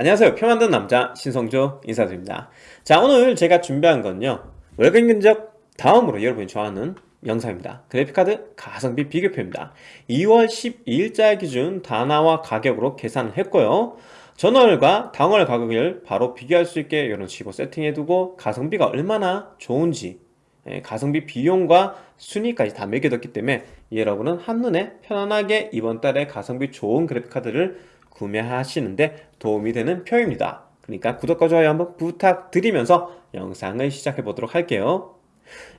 안녕하세요. 표 만든 남자 신성조 인사드립니다. 자 오늘 제가 준비한 건요. 월간 견적 다음으로 여러분이 좋아하는 영상입니다. 그래픽카드 가성비 비교표입니다. 2월 12일자 기준 단화와 가격으로 계산을 했고요. 전월과 당월 가격을 바로 비교할 수 있게 이런 식으로 세팅해두고 가성비가 얼마나 좋은지 예, 가성비 비용과 순위까지 다 매겨뒀기 때문에 여러분은 한눈에 편안하게 이번 달에 가성비 좋은 그래픽카드를 구매하시는데 도움이 되는 표입니다. 그러니까 구독과 좋아요 한번 부탁드리면서 영상을 시작해 보도록 할게요.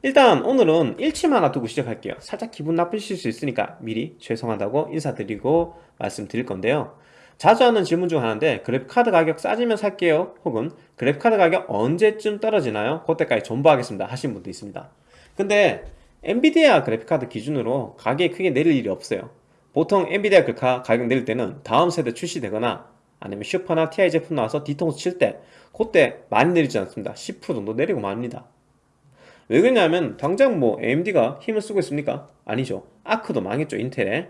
일단 오늘은 일침 하나 두고 시작할게요. 살짝 기분 나쁘실 수 있으니까 미리 죄송하다고 인사드리고 말씀드릴 건데요. 자주 하는 질문 중 하나인데 그래픽카드 가격 싸지면 살게요. 혹은 그래픽카드 가격 언제쯤 떨어지나요? 그때까지 존버하겠습니다. 하신 분도 있습니다. 근데 엔비디아 그래픽카드 기준으로 가격이 크게 내릴 일이 없어요 보통 엔비디아 글카 가격 내릴 때는 다음 세대 출시되거나 아니면 슈퍼나 TI 제품 나와서 뒤통수 칠 때 그때 많이 내리지 않습니다. 10% 정도 내리고 맙니다. 왜 그러냐면 당장 뭐 AMD가 힘을 쓰고 있습니까? 아니죠. 아크도 망했죠 인텔에.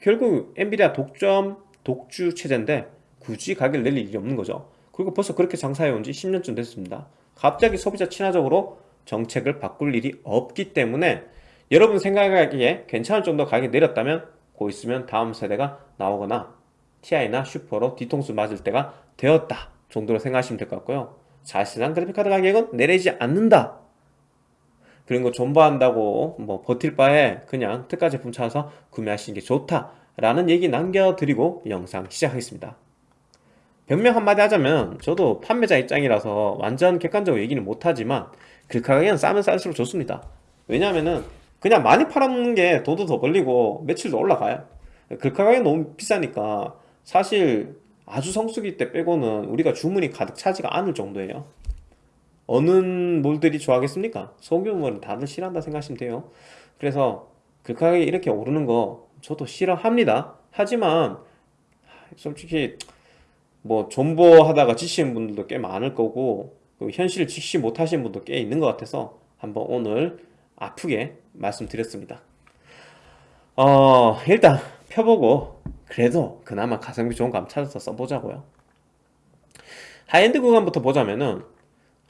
결국 엔비디아 독점 독주 체제인데 굳이 가격을 내릴 일이 없는 거죠. 그리고 벌써 그렇게 장사해온 지 10년쯤 됐습니다. 갑자기 소비자 친화적으로 정책을 바꿀 일이 없기 때문에 여러분 생각하기에 괜찮을 정도 가격이 내렸다면 고 있으면 다음 세대가 나오거나 TI나 슈퍼로 뒤통수 맞을 때가 되었다 정도로 생각하시면 될 것 같고요. 사실상 그래픽카드 가격은 내리지 않는다. 그런 거 존버한다고 뭐 버틸 바에 그냥 특가 제품 찾아서 구매하시는 게 좋다 라는 얘기 남겨드리고 영상 시작하겠습니다. 변명 한마디 하자면 저도 판매자 입장이라서 완전 객관적으로 얘기는 못하지만 그 가격은 싸면 쌀수록 좋습니다. 왜냐하면은 그냥 많이 팔아먹는 게 돈도 더 벌리고 매출도 올라가요. 그 가격이 너무 비싸니까 사실 아주 성수기 때 빼고는 우리가 주문이 가득 차지가 않을 정도예요. 어느 몰들이 좋아하겠습니까? 소규모는 다들 싫어한다 생각하시면 돼요. 그래서 그 가격이 이렇게 오르는 거 저도 싫어합니다. 하지만 솔직히 뭐 존버하다가 지치는 분들도 꽤 많을 거고 현실을 직시 못하시는 분도 꽤 있는 것 같아서 한번 오늘 아프게 말씀드렸습니다. 어 일단 펴보고 그래도 그나마 가성비 좋은 거 한번 찾아서 써보자고요. 하이엔드 구간부터 보자면은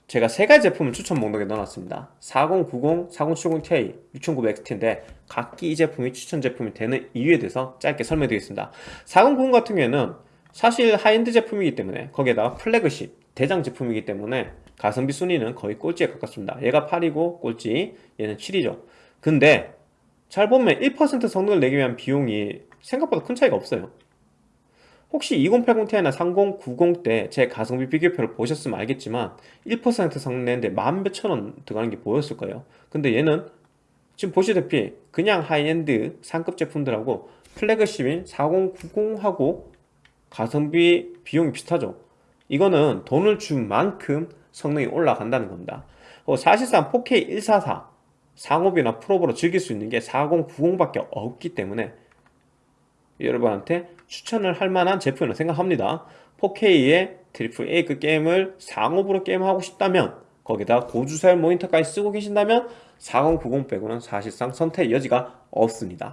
제가 세 가지 제품을 추천 목록에 넣어놨습니다. 4090, 4070ti, 6900XT인데 각기 이 제품이 추천 제품이 되는 이유에 대해서 짧게 설명드리겠습니다. 4090 같은 경우에는 사실 하이엔드 제품이기 때문에 거기에다가 플래그십 대장 제품이기 때문에 가성비 순위는 거의 꼴찌에 가깝습니다. 얘가 8이고 꼴찌 얘는 7이죠. 근데 잘 보면 1% 성능을 내기 위한 비용이 생각보다 큰 차이가 없어요. 혹시 2080ti나 3090 때 제 가성비 비교표를 보셨으면 알겠지만 1% 성능 내는데 만 몇천 원 들어가는 게 보였을 거예요. 근데 얘는 지금 보시다시피 그냥 하이엔드 상급 제품들하고 flagship인 4090하고 가성비 비용이 비슷하죠. 이거는 돈을 준 만큼 성능이 올라간다는 겁니다. 어, 사실상 4K 144 상옵이나 풀옵으로 즐길 수 있는 게 4090밖에 없기 때문에 여러분한테 추천을 할 만한 제품이라고 생각합니다. 4K의 triple A급 게임을 상옵으로 게임하고 싶다면 거기다 고주사율 모니터까지 쓰고 계신다면 4090 빼고는 사실상 선택 여지가 없습니다.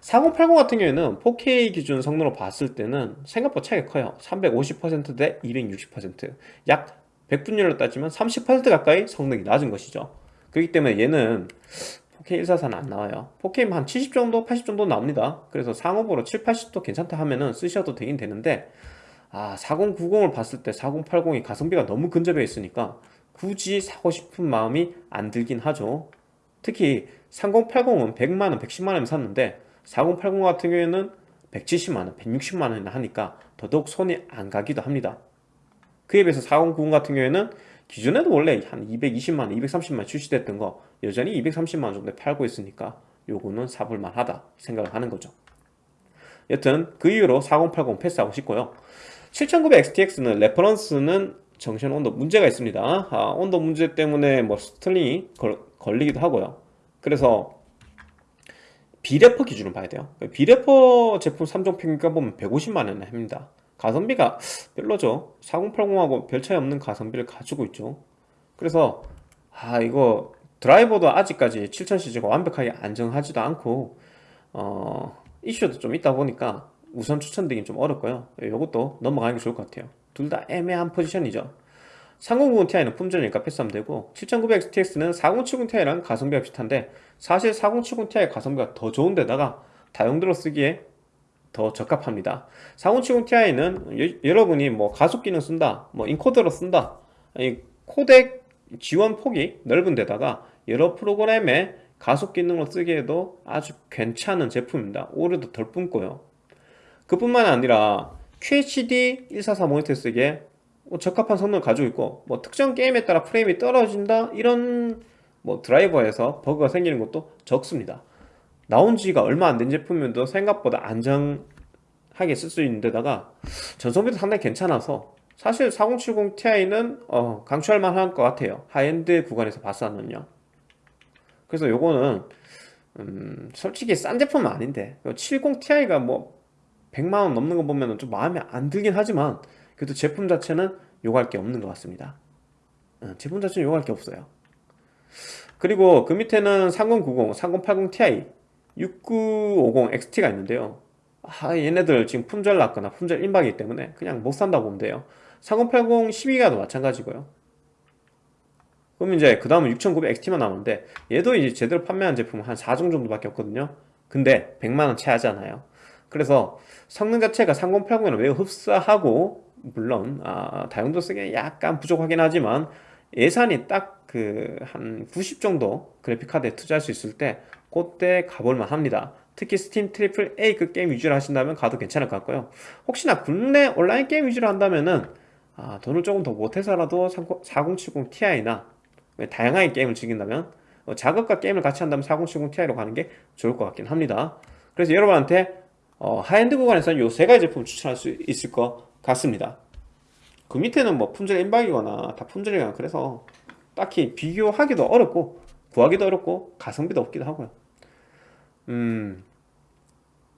4080 같은 경우에는 4K 기준 성능으로 봤을 때는 생각보다 차이가 커요. 350%대 260%약 100분율로 따지면 30% 가까이 성능이 낮은 것이죠. 그렇기 때문에 얘는 4K 144는 안 나와요. 4K 한70 정도 80 정도 나옵니다. 그래서 상업으로 7, 80도 괜찮다 하면은 쓰셔도 되긴 되는데 아 4090을 봤을 때 4080이 가성비가 너무 근접해 있으니까 굳이 사고 싶은 마음이 안 들긴 하죠. 특히 3080은 100만원 110만원 샀는데 4080 같은 경우에는 170만원 160만원이나 하니까 더더욱 손이 안 가기도 합니다 그에 비해서 4090 같은 경우에는 기존에도 원래 한 220만원 230만원 출시됐던 거 여전히 230만원 정도에 팔고 있으니까 요거는 사볼만 하다 생각을 하는 거죠. 여튼 그 이후로 4080 패스하고 싶고요. 7900XTX는 reference는 junction 온도 문제가 있습니다. 아, 온도 문제 때문에 뭐 throttling이 걸, 걸리기도 하고요. 그래서 비레퍼 기준으로 봐야 돼요. 비레퍼 제품 3종 평균가 보면 150만원 합니다 가성비가 별로죠. 4080하고 별 차이 없는 가성비를 가지고 있죠. 그래서 아 이거 드라이버도 아직까지 7000cc가 완벽하게 안정하지도 않고 어 이슈도 좀 있다 보니까 우선 추천드리긴 좀 어렵고요. 이것도 넘어가는 게 좋을 것 같아요. 둘 다 애매한 포지션이죠. 3090 Ti는 품절이니까 패스하면 되고 7900XTX는 4070 Ti랑 가성비가 비슷한데 사실 4070 Ti 가성비가 더 좋은데다가 다용도로 쓰기에 더 적합합니다. 4070 Ti는 여러분이 뭐 가속 기능 쓴다 뭐 인코더로 쓴다 이 코덱 지원 폭이 넓은 데다가 여러 프로그램에 가속 기능으로 쓰기에도 아주 괜찮은 제품입니다. 오류도 덜 뿜고요. 그뿐만 아니라 QHD 144 모니터 쓰기에 뭐 적합한 성능을 가지고 있고 뭐 특정 게임에 따라 프레임이 떨어진다 이런 뭐 드라이버에서 버그가 생기는 것도 적습니다 나온 지가 얼마 안 된 제품인데도 생각보다 안정하게 쓸 수 있는 데다가 전성비도 상당히 괜찮아서 사실 4070 Ti는 어, 강추할 만한 것 같아요. 하이엔드 구간에서 봤었는요. 그래서 요거는 음, 솔직히 싼 제품은 아닌데 70 Ti가 뭐 100만원 넘는 거 보면 좀 마음에 안 들긴 하지만 그래도 제품 자체는 요구할 게 없는 것 같습니다. 어, 제품 자체는 요구할 게 없어요. 그리고 그 밑에는 3090, 3080 Ti 6950 XT가 있는데요. 아, 얘네들 지금 품절 났거나 품절 임박이기 때문에 그냥 못 산다고 보면 돼요. 3080 12기가도 마찬가지고요. 그럼 이제 그 다음은 6900 XT만 남았는데 얘도 이제 제대로 판매한 제품은 한 4종 정도밖에 없거든요. 근데 100만원 채 하잖아요. 그래서 성능 자체가 3080에는 매우 흡사하고 물론 아, 다용도 쓰기에 약간 부족하긴 하지만 예산이 딱 그 한 90 정도 그래픽카드에 투자할 수 있을 때 그때 가볼만 합니다. 특히 Steam triple A급 게임 위주로 하신다면 가도 괜찮을 것 같고요. 혹시나 국내 온라인 게임 위주로 한다면은 아, 돈을 조금 더 보태서라도 4070 Ti나 다양하게 게임을 즐긴다면 어, 작업과 게임을 같이 한다면 4070 Ti로 가는 게 좋을 것 같긴 합니다. 그래서 여러분한테 어, 하이엔드 구간에서는 이 세 가지 제품을 추천할 수 있을 것 같습니다. 그 밑에는 뭐 품절 임박이거나 다 품절이거나 그래서 딱히 비교하기도 어렵고 구하기도 어렵고 가성비도 없기도 하고요 음.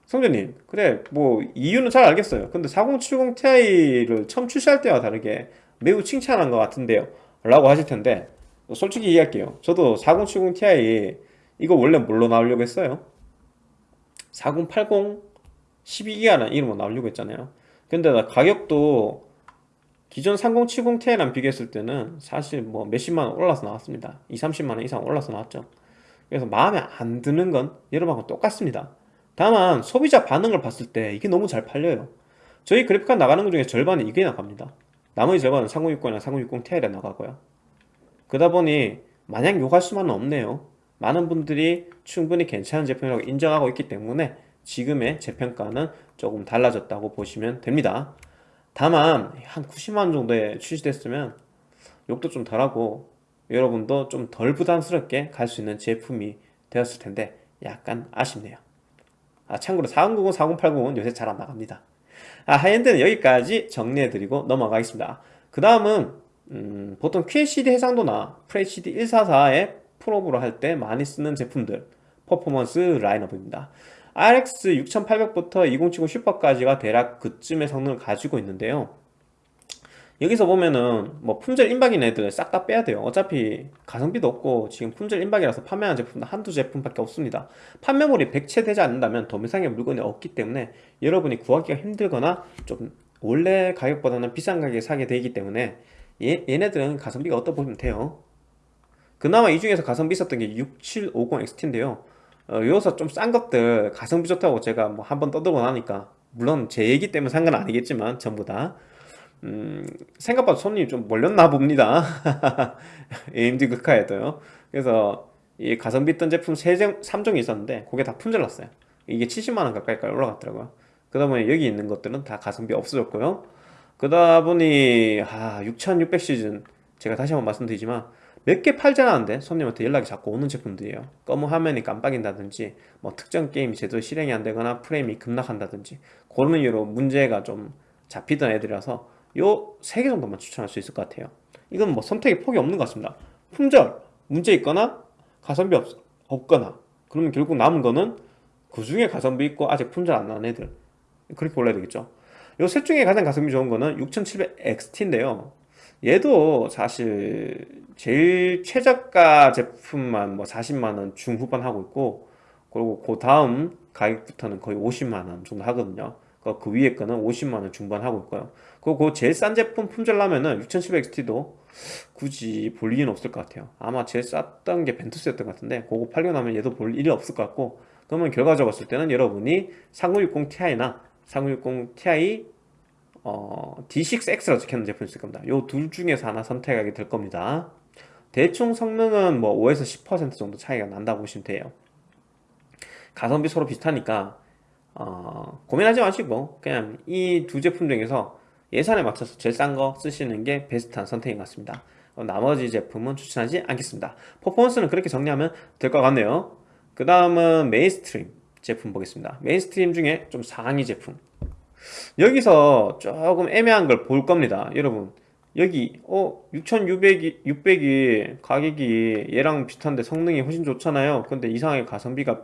성재님 그래 뭐 이유는 잘 알겠어요. 근데 4070 Ti를 처음 출시할 때와 다르게 매우 칭찬한 것 같은데요. 라고 하실 텐데 솔직히 얘기할게요. 저도 4070 Ti 이거 원래 뭘로 나오려고 했어요? 4080 12기가라는 이름으로 나오려고 했잖아요. 근데 가격도 기존 3070 Ti랑 비교했을 때는 사실 뭐 몇십만 원 올라서 나왔습니다. 2, 30만 원 이상 올라서 나왔죠 그래서 마음에 안 드는 건 여러분하고 똑같습니다. 다만 소비자 반응을 봤을 때 이게 너무 잘 팔려요. 저희 그래픽카드 나가는 것 중에 절반이 이게 나갑니다. 나머지 절반은 3060이나 3060 Ti에 나가고요. 그러다 보니 마냥 욕할 수만은 없네요. 많은 분들이 충분히 괜찮은 제품이라고 인정하고 있기 때문에 지금의 재평가는 조금 달라졌다고 보시면 됩니다. 다만 한 90만원 정도에 출시됐으면 욕도 좀 덜하고 여러분도 좀 덜 부담스럽게 갈 수 있는 제품이 되었을 텐데 약간 아쉽네요. 아 참고로 4090, 4080은 요새 잘 안 나갑니다. 아 high-end는 여기까지 정리해드리고 넘어가겠습니다. 그 다음은 음, 보통 QHD 해상도나 FHD 144에 풀옵으로 할 때 많이 쓰는 제품들 퍼포먼스 라인업입니다. RX 6800부터 2070 Super까지가 대략 그쯤의 성능을 가지고 있는데요 여기서 보면은 뭐 품절 임박인 애들 싹 다 빼야 돼요. 어차피 가성비도 없고 지금 품절 임박이라서 판매하는 제품도 한두 제품밖에 없습니다. 판매물이 백채되지 않는다면 더 이상의 물건이 없기 때문에 여러분이 구하기가 힘들거나 좀 원래 가격보다는 비싼 가격에 사게 되기 때문에 얘, 얘네들은 가성비가 어떠 보면 돼요. 그나마 이 중에서 가성비 있었던 게 6750XT인데요. 어, 여기서 좀 싼 것들 가성비 좋다고 제가 뭐 한번 떠들고 나니까 물론 제 얘기 때문에 산건 아니겠지만 전부 다 음, 생각보다 손님이 좀 몰렸나 봅니다. AMD 극화에도요. 그래서 이 가성비 있던 제품 3종, 3종이 있었는데 그게 다 품절 났어요. 이게 70만원 가까이까지 올라갔더라고요. 그러다 보니 여기 있는 것들은 다 가성비 없어졌고요. 그러다 보니 아, 6600 시즌. 제가 다시 한번 말씀드리지만 몇 개 팔지 않았는데 손님한테 연락이 자꾸 오는 제품들이에요. 검은 화면이 깜빡인다든지 뭐 특정 게임이 제대로 실행이 안 되거나 프레임이 급락한다든지 그런 이유로 문제가 좀 잡히던 애들이라서 요 세 개 정도만 추천할 수 있을 것 같아요. 이건 뭐 선택의 폭이 없는 것 같습니다. 품절, 문제 있거나 가성비 없, 없거나 그러면 결국 남은 거는 그 중에 가성비 있고 아직 품절 안 나는 애들. 그렇게 골라야 되겠죠. 요 셋 중에 가장 가성비 좋은 거는 6700XT인데요. 얘도 사실 제일 최저가 제품만 뭐 40만원 중후반 하고 있고 그리고 그 다음 가격부터는 거의 50만원 정도 하거든요. 그 위에 거는 50만원 중반 하고 있고요 그거 제일 싼 제품 품절라면은 6700XT도 굳이 볼 일은 없을 것 같아요. 아마 제일 쌌던 게 벤투스였던 것 같은데 그거 팔고 나면 얘도 볼 일이 없을 것 같고 그러면 결과적으로 봤을 때는 여러분이 3960 Ti나 3960 Ti 어, D6X라고 적혀있는 제품이 있을 겁니다. 요 둘 중에서 하나 선택하게 될 겁니다. 대충 성능은 뭐 5에서 10% 정도 차이가 난다고 보시면 돼요. 가성비 서로 비슷하니까 어, 고민하지 마시고 그냥 이 두 제품 중에서 예산에 맞춰서 제일 싼 거 쓰시는 게 베스트한 선택인 것 같습니다. 어, 나머지 제품은 추천하지 않겠습니다. 퍼포먼스는 그렇게 정리하면 될 것 같네요. 그 다음은 mainstream 제품 보겠습니다. mainstream 중에 좀 상위 제품. 여기서 조금 애매한 걸 볼 겁니다 여러분. 여기 어 6600이 600이 가격이 얘랑 비슷한데 성능이 훨씬 좋잖아요. 근데 이상하게 가성비가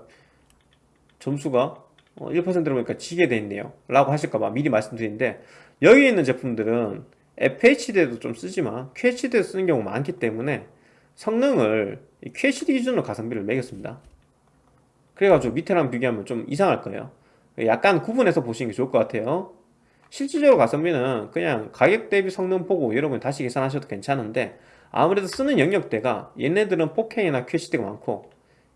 점수가 1%로 보니까 지게 돼 있네요. 라고 하실까봐 미리 말씀드리는데 여기 있는 제품들은 FHD에도 좀 쓰지만 QHD에 쓰는 경우가 많기 때문에 성능을 QHD 기준으로 가성비를 매겼습니다. 그래가지고 밑에랑 비교하면 좀 이상할 거예요. 약간 구분해서 보시는 게 좋을 것 같아요. 실질적으로 가성비는 그냥 가격 대비 성능 보고 여러분 다시 계산하셔도 괜찮은데 아무래도 쓰는 영역대가 얘네들은 4K나 QHD가 많고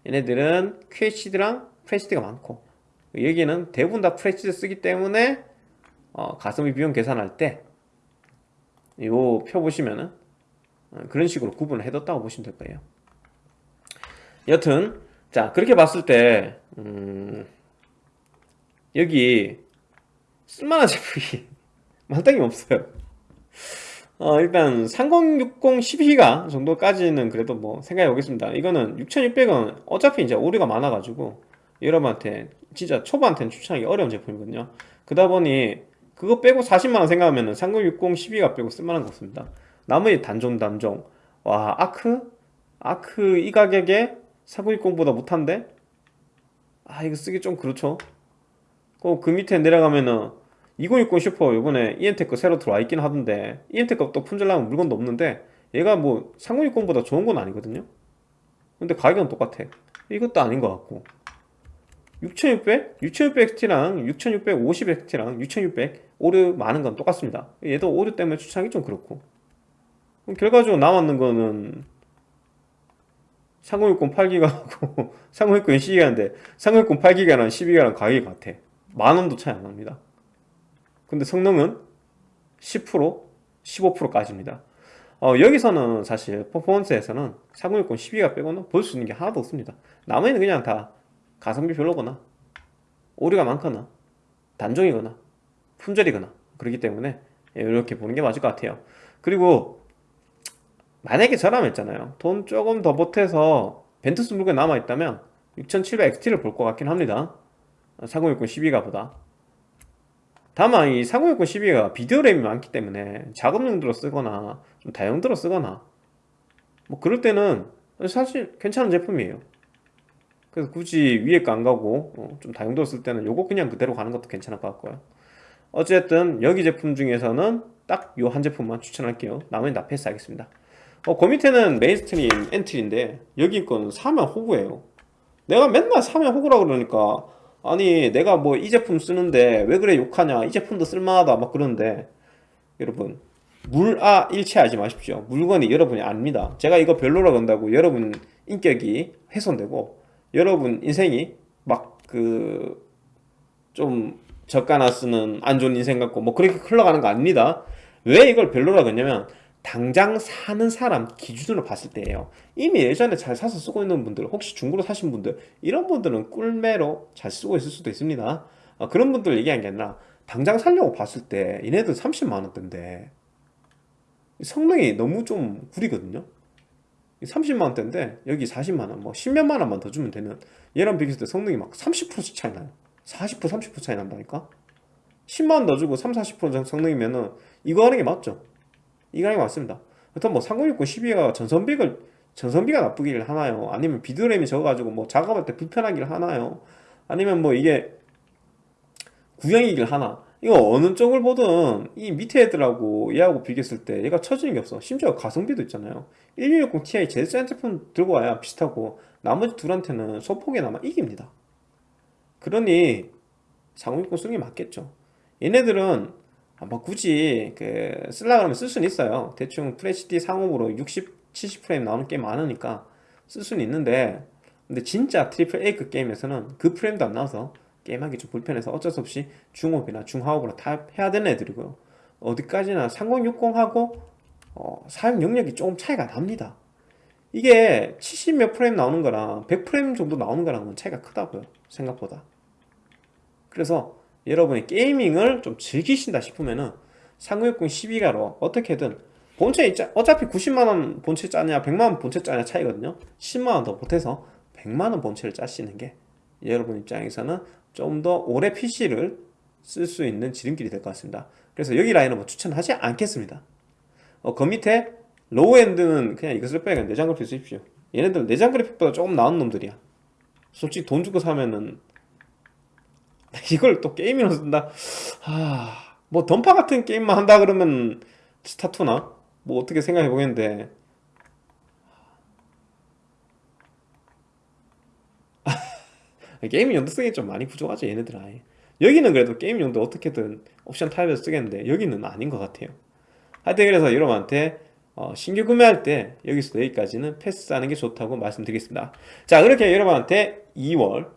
얘네들은 QHD랑 FHD가 많고 여기는 대부분 다 FHD 쓰기 때문에 어, 가성비 비용 계산할 때 이 표 보시면은 어, 그런 식으로 구분을 해뒀다고 보시면 될 거예요. 여튼 자 그렇게 봤을 때 음, 여기 쓸만한 제품이 만땅이 없어요. 어, 일단 3060 12기가 정도까지는 그래도 뭐 생각해 보겠습니다. 이거는 6600원 어차피 이제 오류가 많아 가지고 여러분한테 진짜 초보한테는 추천하기 어려운 제품이거든요. 그러다 보니 그거 빼고 40만원 생각하면 3060 12기가 빼고 쓸만한 거 없습니다. 나머지 단종 단종. 와 아크? 아크 이 가격에 4060보다 못한데? 아 이거 쓰기 좀 그렇죠. 그, 그 밑에 내려가면은 2060 슈퍼 요번에 EMTEK 새로 들어와 있긴 하던데 EMTEK 또 품절나면 물건도 없는데 얘가 뭐 3060보다 좋은 건 아니거든요. 근데 가격은 똑같아. 이것도 아닌 것 같고 6600? 6600XT랑 6650XT랑 6600 오류 많은 건 똑같습니다. 얘도 오류 때문에 추천하기 좀 그렇고. 결과적으로 남았는 거는 3060 8기가하고 3060 12기가인데 3060 8기가랑 12기가랑 가격이 같아. 만원도 차이 안 납니다. 근데 성능은 10% 15%까지입니다. 어, 여기서는 사실 퍼포먼스에서는 3060 12기가 빼고는 볼 수 있는 게 하나도 없습니다. 나머지는 그냥 다 가성비 별로거나 오류가 많거나 단종이거나 품절이거나 그렇기 때문에 이렇게 보는 게 맞을 것 같아요. 그리고 만약에 저라면 있잖아요. 돈 조금 더 보태서 벤투스 물건이 남아있다면 6700XT를 볼 것 같긴 합니다. 3060 12가 보다. 다만 이3060 12가 비디오 램이 많기 때문에 작업 용도로 쓰거나 좀 다용도로 쓰거나 뭐 그럴 때는 사실 괜찮은 제품이에요 그래서 굳이 위에 거 안 가고 어, 좀 다용도로 쓸 때는 요거 그냥 그대로 가는 것도 괜찮을 것 같고요. 어쨌든 여기 제품 중에서는 딱 요 한 제품만 추천할게요. 나머지는 다 패스 하겠습니다. 어, 그 밑에는 mainstream entry인데 여기 거는 사면 호구예요. 내가 맨날 사면 호구라 그러니까 아니 내가 뭐 이 제품 쓰는데 왜 그래 욕하냐 이 제품도 쓸만하다 막 그러는데 여러분 물아 일체하지 마십시오. 물건이 여러분이 아닙니다. 제가 이거 별로라 그런다고 여러분 인격이 훼손되고 여러분 인생이 막 그 좀 저가나 쓰는 안 좋은 인생 같고 뭐 그렇게 흘러가는 거 아닙니다. 왜 이걸 별로라 그러냐면 당장 사는 사람 기준으로 봤을 때예요. 이미 예전에 잘 사서 쓰고 있는 분들 혹시 중고로 사신 분들 이런 분들은 꿀매로 잘 쓰고 있을 수도 있습니다. 아, 그런 분들 얘기한 게 아니라 당장 살려고 봤을 때 얘네들 30만원대인데 성능이 너무 좀 구리거든요 30만원대인데 여기 40만원 뭐 10몇만 원만 더 주면 되는 얘랑 비교했을 때 성능이 막 30%씩 차이 나요. 40% 30% 차이 난다니까? 10만원 더 주고 3, 40% 성능이면은 이거 하는 게 맞죠? 이거 하는 게 맞습니다. 그렇다면 뭐 3060 12가 전선비를 전선비가 나쁘기를 하나요? 아니면 비드램이 적어가지고 뭐 작업할 때 불편하기를 하나요? 아니면 뭐 이게 구형이길 하나 이거 어느 쪽을 보든 이 밑에 애들하고 얘하고 비교했을 때 얘가 처지는 게 없어. 심지어 가성비도 있잖아요. 1660 Ti 제일 센 제품 들고 와야 비슷하고 나머지 둘한테는 소폭에나마 이깁니다. 그러니 3060 쓰는 게 맞겠죠. 얘네들은 아, 뭐 굳이 그 쓸라 그러면 쓸 수는 있어요. 대충 FHD 상업으로 60, 70프레임 나오는 게임 많으니까 쓸 수는 있는데 근데 진짜 triple A급 게임에서는 그 프레임도 안 나와서 게임하기 좀 불편해서 어쩔 수 없이 중옵이나 중하옵으로 다 해야 되는 애들이고요. 어디까지나 3060하고 어, 사용 영역이 조금 차이가 납니다. 이게 70 몇 프레임 나오는 거랑 100 프레임 정도 나오는 거랑은 차이가 크다고요 생각보다. 그래서 여러분이 gaming을 좀 즐기신다 싶으면은 3060 12가로 어떻게든 본체 있자 어차피 90만원 본체 짜냐 100만원 본체 짜냐 차이거든요. 10만원 더 보태서 100만원 본체를 짜시는 게 여러분 입장에서는 좀 더 오래 PC를 쓸 수 있는 지름길이 될 것 같습니다. 그래서 여기 라인은 뭐 추천하지 않겠습니다. 어, 그 밑에 low-end는 그냥 쓸 바에 내장 그래픽 쓰십시오. 얘네들 내장 그래픽보다 조금 나은 놈들이야. 솔직히 돈 주고 사면은 이걸 또 게임으로 쓴다? 하... 뭐 던파 같은 게임만 한다 그러면 스타2나? 뭐 어떻게 생각해 보겠는데 게임 용도성이 좀 많이 부족하죠 얘네들 아예 여기는 그래도 게임 용도 어떻게든 옵션 타입에서 쓰겠는데 여기는 아닌 것 같아요 하여튼 그래서 여러분한테 어, 신규 구매할 때 여기서 여기까지는 패스하는 게 좋다고 말씀드리겠습니다 자 그렇게 여러분한테 2월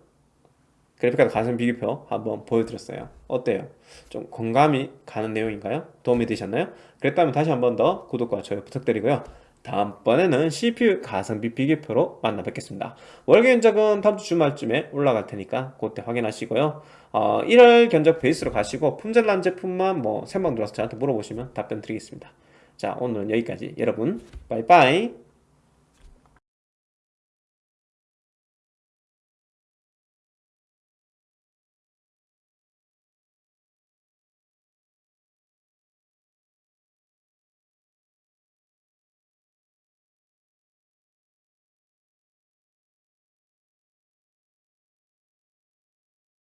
그래픽카드 가성 비교표 한번 보여드렸어요 어때요? 좀 공감이 가는 내용인가요? 도움이 되셨나요? 그랬다면 다시 한번 더 구독과 좋아요 부탁드리고요 다음번에는 CPU 가성비 비교표로 만나 뵙겠습니다. 월계 견적은 다음 주 주말쯤에 올라갈 테니까 그때 확인하시고요. 어, 1월 견적 베이스로 가시고 품절난 제품만 뭐 생방 들어와서 저한테 물어보시면 답변 드리겠습니다. 자 오늘은 여기까지. 여러분 빠이빠이